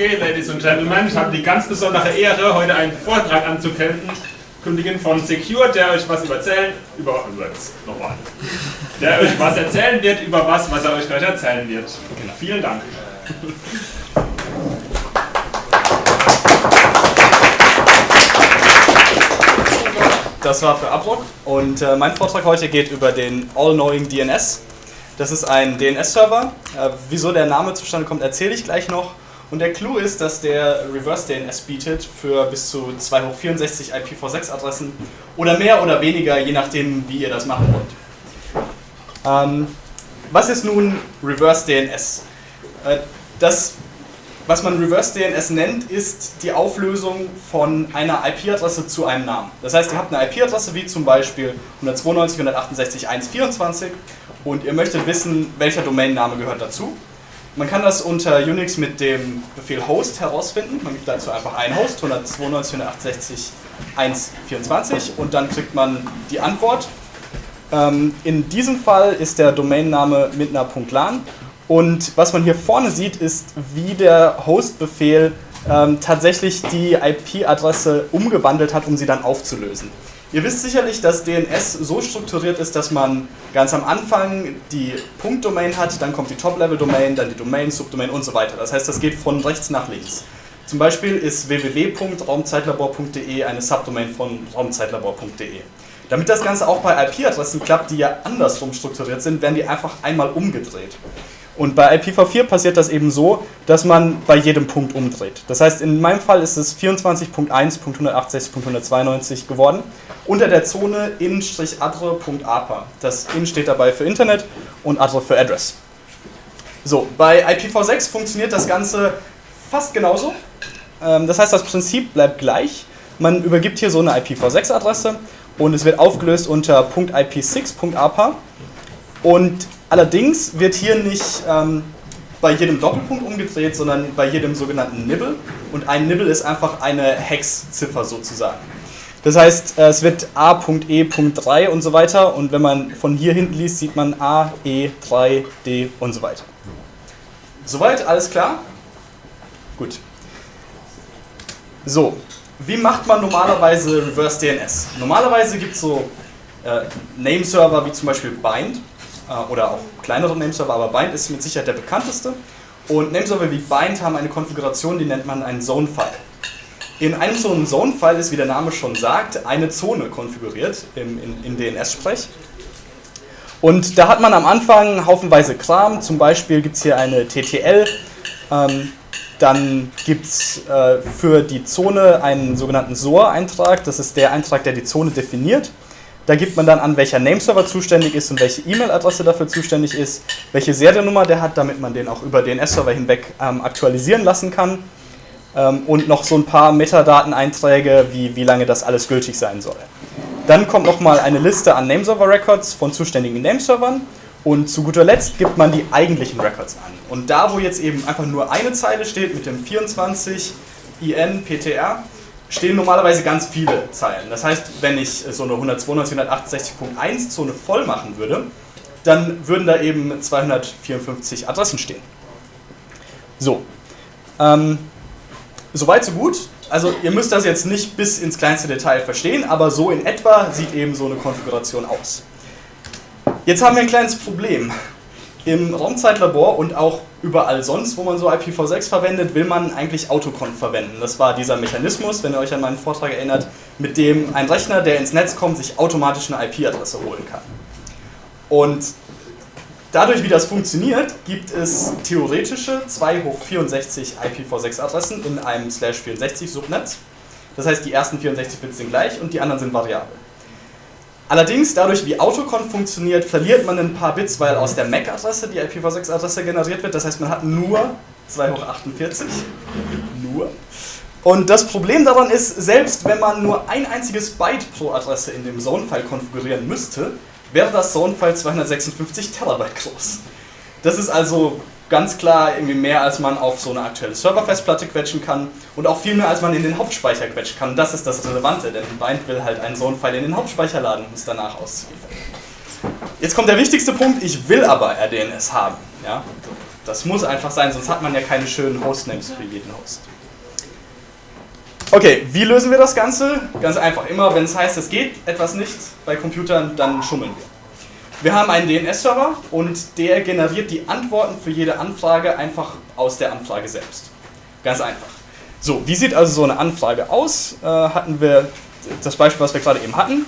Okay, Ladies and Gentlemen, ich habe die ganz besondere Ehre, heute einen Vortrag anzukündigen von Secure, der euch was erzählen, über, nochmal, der euch was erzählen wird über was, was er euch gleich erzählen wird. Genau. Vielen Dank. Das war für Abrock und äh, mein Vortrag heute geht über den All-Knowing DNS. Das ist ein DNS-Server. Äh, wieso der Name zustande kommt, erzähle ich gleich noch. Und der Clou ist, dass der Reverse DNS bietet für bis zu 2 hoch 64 IPv6-Adressen oder mehr oder weniger, je nachdem, wie ihr das machen wollt. Ähm, was ist nun Reverse DNS? Äh, das was man Reverse DNS nennt, ist die Auflösung von einer IP-Adresse zu einem Namen. Das heißt, ihr habt eine IP-Adresse wie zum Beispiel 192.168.1.24 und ihr möchtet wissen, welcher Domainname gehört dazu. Man kann das unter Unix mit dem Befehl host herausfinden. Man gibt dazu einfach einen Host, 192.168.1.24 und dann kriegt man die Antwort. Ähm, in diesem Fall ist der Domainname mit einer .lan und was man hier vorne sieht, ist, wie der Host-Befehl ähm, tatsächlich die IP-Adresse umgewandelt hat, um sie dann aufzulösen. Ihr wisst sicherlich, dass DNS so strukturiert ist, dass man ganz am Anfang die Punkt-Domain hat, dann kommt die Top-Level-Domain, dann die Domain, Subdomain und so weiter. Das heißt, das geht von rechts nach links. Zum Beispiel ist www.raumzeitlabor.de eine Subdomain von raumzeitlabor.de. Damit das Ganze auch bei IP-Adressen klappt, die ja andersrum strukturiert sind, werden die einfach einmal umgedreht. Und bei IPv4 passiert das eben so, dass man bei jedem Punkt umdreht. Das heißt, in meinem Fall ist es 24.1.168.192 geworden, unter der Zone in-adre.apa. Das in steht dabei für Internet und adre für Address. So, bei IPv6 funktioniert das Ganze fast genauso. Ähm, das heißt, das Prinzip bleibt gleich. Man übergibt hier so eine IPv6-Adresse und es wird aufgelöst unter .ip6.apa und Allerdings wird hier nicht ähm, bei jedem Doppelpunkt umgedreht, sondern bei jedem sogenannten Nibble. Und ein Nibble ist einfach eine Hex-Ziffer sozusagen. Das heißt, äh, es wird A.E.3 und so weiter. Und wenn man von hier hinten liest, sieht man A, E, 3, D und so weiter. Soweit, alles klar? Gut. So, wie macht man normalerweise Reverse DNS? Normalerweise gibt es so äh, Nameserver wie zum Beispiel Bind oder auch kleinere Nameserver, aber Bind ist mit Sicherheit der bekannteste. Und Nameserver wie Bind haben eine Konfiguration, die nennt man einen Zone-File. In einem so einem Zone-File ist, wie der Name schon sagt, eine Zone konfiguriert im, in, in DNS-Sprech. Und da hat man am Anfang haufenweise Kram, zum Beispiel gibt es hier eine TTL, ähm, dann gibt es äh, für die Zone einen sogenannten SOA-Eintrag, das ist der Eintrag, der die Zone definiert. Da gibt man dann an, welcher Nameserver zuständig ist und welche E-Mail-Adresse dafür zuständig ist, welche Seriennummer der hat, damit man den auch über DNS-Server hinweg ähm, aktualisieren lassen kann. Ähm, und noch so ein paar Metadateneinträge, wie, wie lange das alles gültig sein soll. Dann kommt nochmal eine Liste an Nameserver-Records von zuständigen Nameservern und zu guter Letzt gibt man die eigentlichen Records an. Und da, wo jetzt eben einfach nur eine Zeile steht mit dem 24 IN PTR, stehen normalerweise ganz viele Zeilen. Das heißt, wenn ich so eine 192.168.1 Zone voll machen würde, dann würden da eben 254 Adressen stehen. So, ähm, soweit so gut. Also ihr müsst das jetzt nicht bis ins kleinste Detail verstehen, aber so in etwa sieht eben so eine Konfiguration aus. Jetzt haben wir ein kleines Problem. Im Raumzeitlabor und auch überall sonst, wo man so IPv6 verwendet, will man eigentlich Autoconf verwenden. Das war dieser Mechanismus, wenn ihr euch an meinen Vortrag erinnert, mit dem ein Rechner, der ins Netz kommt, sich automatisch eine IP-Adresse holen kann. Und dadurch, wie das funktioniert, gibt es theoretische 2 hoch 64 IPv6-Adressen in einem Slash 64 Subnetz. Das heißt, die ersten 64 Bits sind gleich und die anderen sind variabel. Allerdings, dadurch wie Autoconf funktioniert, verliert man ein paar Bits, weil aus der MAC-Adresse die IPv6-Adresse generiert wird. Das heißt, man hat nur 2 hoch 48. Nur. Und das Problem daran ist, selbst wenn man nur ein einziges Byte pro Adresse in dem Zone-File konfigurieren müsste, wäre das Zone-File 256 Terabyte groß. Das ist also ganz klar irgendwie mehr, als man auf so eine aktuelle Serverfestplatte quetschen kann und auch viel mehr, als man in den Hauptspeicher quetschen kann. Das ist das Relevante, denn Bind will halt einen Zone-File in den Hauptspeicher laden, um es danach auszuliefern. Jetzt kommt der wichtigste Punkt, ich will aber RDNS haben. Ja? Das muss einfach sein, sonst hat man ja keine schönen Hostnames für jeden Host. Okay, wie lösen wir das Ganze? Ganz einfach, immer wenn es heißt, es geht etwas nicht bei Computern, dann schummeln wir. Wir haben einen DNS-Server und der generiert die Antworten für jede Anfrage einfach aus der Anfrage selbst. Ganz einfach. So, wie sieht also so eine Anfrage aus? Äh, hatten wir das Beispiel, was wir gerade eben hatten,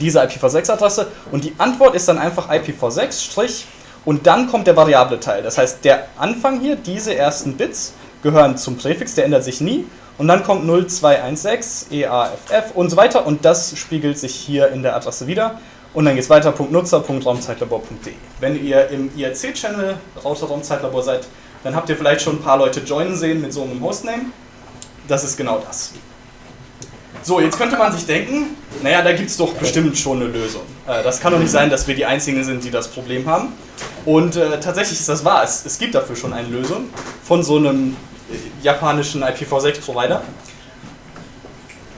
diese IPv6-Adresse und die Antwort ist dann einfach IPv6- und dann kommt der variable Teil. Das heißt, der Anfang hier, diese ersten Bits, gehören zum Präfix, der ändert sich nie und dann kommt 0216, EAFF und so weiter und das spiegelt sich hier in der Adresse wieder. Und dann geht es weiter, .nutzer.raumzeitlabor.de. Wenn ihr im IRC-Channel Router Raumzeitlabor seid, dann habt ihr vielleicht schon ein paar Leute joinen sehen mit so einem Hostname. Das ist genau das. So, jetzt könnte man sich denken, naja, da gibt es doch bestimmt schon eine Lösung. Äh, das kann doch nicht sein, dass wir die Einzigen sind, die das Problem haben. Und äh, tatsächlich ist das wahr. Es, es gibt dafür schon eine Lösung von so einem japanischen IPv6-Provider.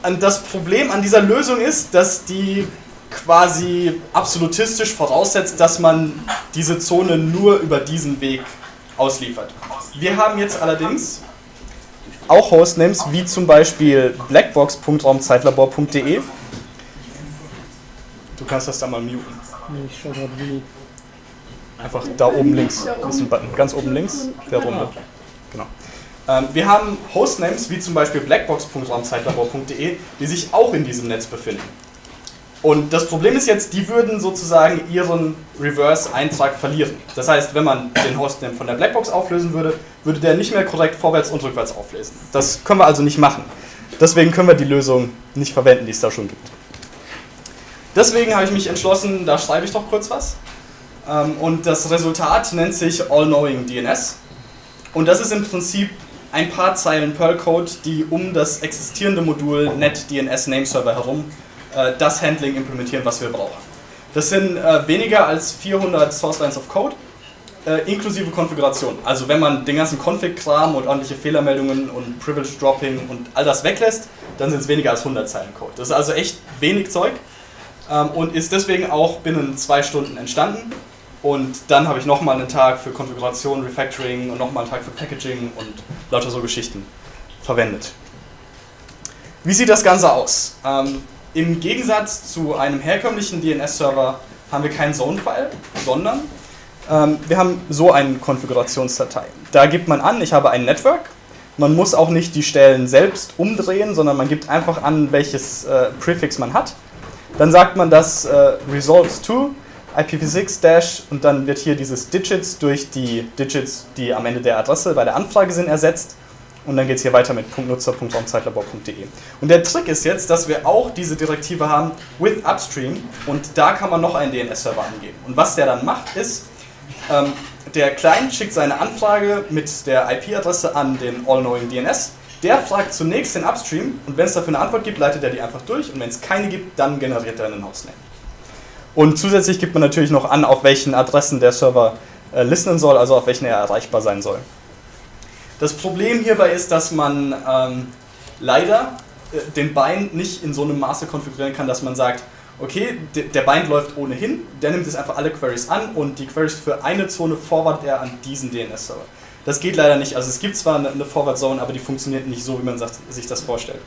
Und das Problem an dieser Lösung ist, dass die quasi absolutistisch voraussetzt, dass man diese Zone nur über diesen Weg ausliefert. Wir haben jetzt allerdings auch Hostnames wie zum Beispiel blackbox.raumzeitlabor.de. Du kannst das da mal muten. Ich schau gerade wie. Einfach da oben links ist ein Button, ganz oben links, der runde. Genau. Ähm, wir haben Hostnames wie zum Beispiel blackbox.raumzeitlabor.de, die sich auch in diesem Netz befinden. Und das Problem ist jetzt, die würden sozusagen ihren Reverse-Eintrag verlieren. Das heißt, wenn man den Hostname von der Blackbox auflösen würde, würde der nicht mehr korrekt vorwärts und rückwärts auflesen. Das können wir also nicht machen. Deswegen können wir die Lösung nicht verwenden, die es da schon gibt. Deswegen habe ich mich entschlossen, da schreibe ich doch kurz was. Ähm, und das Resultat nennt sich All-Knowing DNS. Und das ist im Prinzip ein paar Zeilen Perl-Code, die um das existierende Modul NetDNS Nameserver herum das Handling implementieren, was wir brauchen. Das sind äh, weniger als 400 Source Lines of Code, äh, inklusive Konfiguration. Also wenn man den ganzen Config-Kram und ordentliche Fehlermeldungen und Privilege Dropping und all das weglässt, dann sind es weniger als 100 Zeilen Code. Das ist also echt wenig Zeug ähm, und ist deswegen auch binnen zwei Stunden entstanden. Und dann habe ich nochmal einen Tag für Konfiguration, Refactoring und nochmal einen Tag für Packaging und lauter so Geschichten verwendet. Wie sieht das Ganze aus? Im Gegensatz zu einem herkömmlichen DNS-Server haben wir keinen Zone-File, sondern ähm, wir haben so eine Konfigurationsdatei. Da gibt man an, ich habe ein Network. Man muss auch nicht die Stellen selbst umdrehen, sondern man gibt einfach an, welches äh, Prefix man hat. Dann sagt man das äh, resolves to IPv6 dash und dann wird hier dieses Digits durch die Digits, die am Ende der Adresse bei der Anfrage sind, ersetzt. Und dann geht es hier weiter mit .nutzer.raumzeitlabor.de. Und der Trick ist jetzt, dass wir auch diese Direktive haben with upstream und da kann man noch einen DNS-Server angeben. Und was der dann macht, ist, ähm, der Client schickt seine Anfrage mit der IP-Adresse an den All-Knowing DNS. Der fragt zunächst den Upstream und wenn es dafür eine Antwort gibt, leitet er die einfach durch und wenn es keine gibt, dann generiert er einen Hostname. Und zusätzlich gibt man natürlich noch an, auf welchen Adressen der Server äh, listenen soll, also auf welchen er erreichbar sein soll. Das Problem hierbei ist, dass man ähm, leider äh, den Bind nicht in so einem Maße konfigurieren kann, dass man sagt, okay, der Bind läuft ohnehin, der nimmt jetzt einfach alle Queries an und die Queries für eine Zone forward er an diesen DNS-Server. Das geht leider nicht. Also es gibt zwar eine Forward Zone, aber die funktioniert nicht so, wie man sich das vorstellt.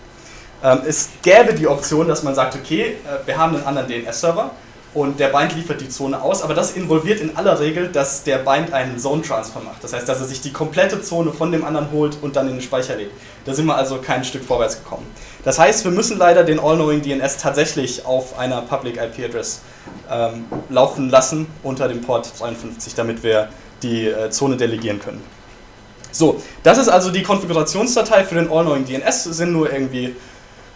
Ähm, es gäbe die Option, dass man sagt, okay, äh, wir haben einen anderen DNS-Server, und der Bind liefert die Zone aus, aber das involviert in aller Regel, dass der Bind einen Zone Transfer macht. Das heißt, dass er sich die komplette Zone von dem anderen holt und dann in den Speicher legt. Da sind wir also kein Stück vorwärts gekommen. Das heißt, wir müssen leider den All-Knowing DNS tatsächlich auf einer Public IP Address ähm, laufen lassen unter dem Port 53, damit wir die äh, Zone delegieren können. So, das ist also die Konfigurationsdatei für den All-Knowing DNS, sind nur irgendwie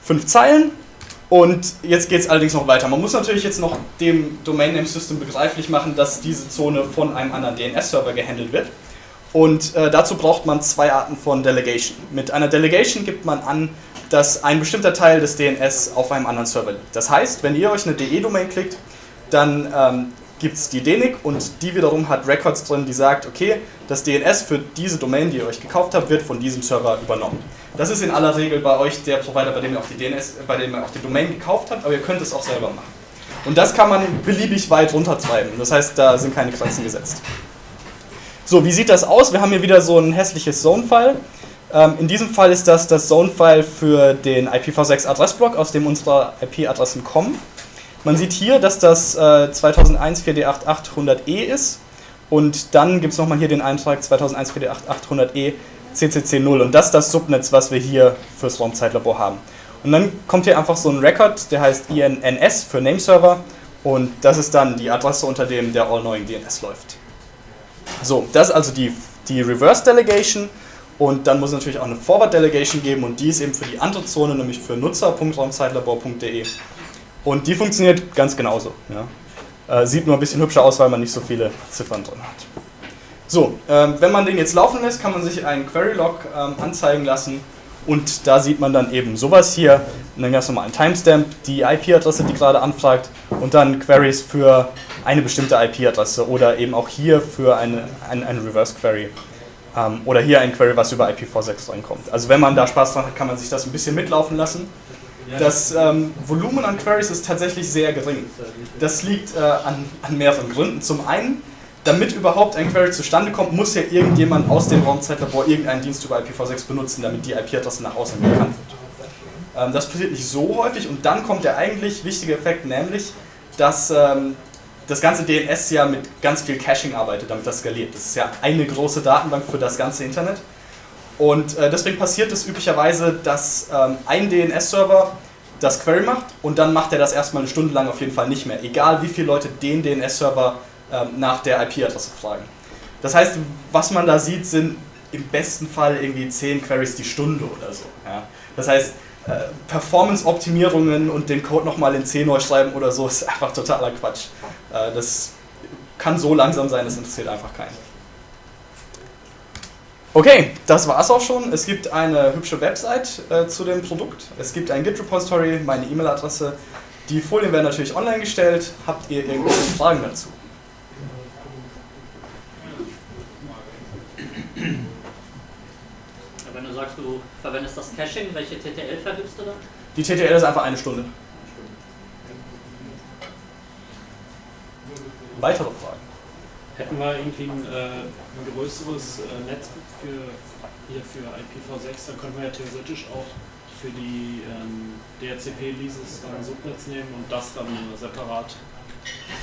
fünf Zeilen und jetzt geht es allerdings noch weiter. Man muss natürlich jetzt noch dem Domain Name System begreiflich machen, dass diese Zone von einem anderen DNS-Server gehandelt wird. Und äh, dazu braucht man zwei Arten von Delegation. Mit einer Delegation gibt man an, dass ein bestimmter Teil des DNS auf einem anderen Server liegt. Das heißt, wenn ihr euch eine DE-Domain klickt, dann ähm, gibt es die DNIC und die wiederum hat Records drin, die sagt, okay, das DNS für diese Domain, die ihr euch gekauft habt, wird von diesem Server übernommen. Das ist in aller Regel bei euch der Provider, bei dem ihr auch die DNS, bei dem ihr auch die Domain gekauft habt, aber ihr könnt es auch selber machen. Und das kann man beliebig weit runtertreiben. Das heißt, da sind keine Grenzen gesetzt. So, wie sieht das aus? Wir haben hier wieder so ein hässliches Zone-File. Ähm, in diesem Fall ist das das Zone-File für den IPv6-Adressblock, aus dem unsere IP-Adressen kommen. Man sieht hier, dass das äh, 2001 4D8 e ist und dann gibt es nochmal hier den Eintrag 2001 4D8 e CCC0 und das ist das Subnetz, was wir hier fürs Raumzeitlabor haben. Und dann kommt hier einfach so ein Record, der heißt INNS für Nameserver und das ist dann die Adresse, unter dem der All-Knowing DNS läuft. So, das ist also die, die Reverse Delegation und dann muss es natürlich auch eine Forward Delegation geben und die ist eben für die andere Zone, nämlich für nutzer.raumzeitlabor.de. Und die funktioniert ganz genauso. Ja. Äh, sieht nur ein bisschen hübscher aus, weil man nicht so viele Ziffern drin hat. So, ähm, wenn man den jetzt laufen lässt, kann man sich einen Query-Log ähm, anzeigen lassen und da sieht man dann eben sowas hier, einen ganz normalen Timestamp, die IP-Adresse, die gerade anfragt und dann Queries für eine bestimmte IP-Adresse oder eben auch hier für eine, ein, eine Reverse-Query. Ähm, oder hier ein Query, was über IPv6 reinkommt. Also wenn man da Spaß dran hat, kann man sich das ein bisschen mitlaufen lassen. Das ähm, Volumen an Queries ist tatsächlich sehr gering. Das liegt äh, an, an mehreren Gründen. Zum einen, damit überhaupt ein Query zustande kommt, muss ja irgendjemand aus dem Raumzeitlabor irgendeinen Dienst über IPv6 benutzen, damit die IP-Adresse nach außen bekannt wird. Ähm, das passiert nicht so häufig und dann kommt der eigentlich wichtige Effekt, nämlich, dass ähm, das ganze DNS ja mit ganz viel Caching arbeitet, damit das skaliert. Das ist ja eine große Datenbank für das ganze Internet. Und äh, deswegen passiert es üblicherweise, dass ähm, ein DNS-Server das Query macht und dann macht er das erstmal eine Stunde lang auf jeden Fall nicht mehr, egal wie viele Leute den DNS-Server ähm, nach der IP-Adresse fragen. Das heißt, was man da sieht, sind im besten Fall irgendwie 10 Queries die Stunde oder so. Ja? Das heißt, äh, Performance-Optimierungen und den Code nochmal in C neu schreiben oder so ist einfach totaler Quatsch. Äh, das kann so langsam sein, das interessiert einfach keinen. Okay, das war's auch schon. Es gibt eine hübsche Website äh, zu dem Produkt. Es gibt ein Git-Repository, meine E-Mail-Adresse. Die Folien werden natürlich online gestellt. Habt ihr irgendwelche Fragen dazu? Wenn du sagst, du verwendest das Caching, welche TTL vergibst du da? Die TTL ist einfach eine Stunde. Weitere Fragen? Hätten wir irgendwie ein, äh, ein größeres äh, Netz für, hier für IPv6, dann könnten wir ja theoretisch auch für die ähm, DHCP-Leases ein Subnetz nehmen und das dann separat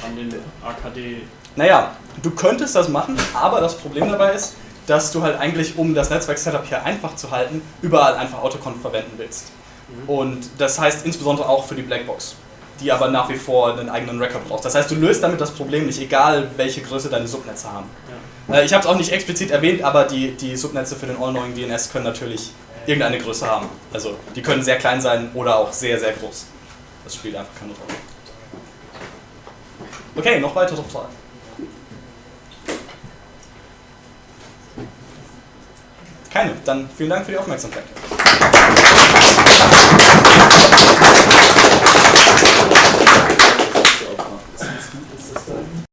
an den AKD. Naja, du könntest das machen, aber das Problem dabei ist, dass du halt eigentlich, um das Netzwerk-Setup hier einfach zu halten, überall einfach Autoconf verwenden willst. Mhm. Und das heißt insbesondere auch für die Blackbox die aber nach wie vor einen eigenen Record braucht. Das heißt, du löst damit das Problem nicht, egal welche Größe deine Subnetze haben. Ja. Äh, ich habe es auch nicht explizit erwähnt, aber die, die Subnetze für den All-Knowing DNS können natürlich irgendeine Größe haben. Also die können sehr klein sein oder auch sehr, sehr groß. Das spielt einfach keine Rolle. Okay, noch weitere Fragen? Keine. Dann vielen Dank für die Aufmerksamkeit.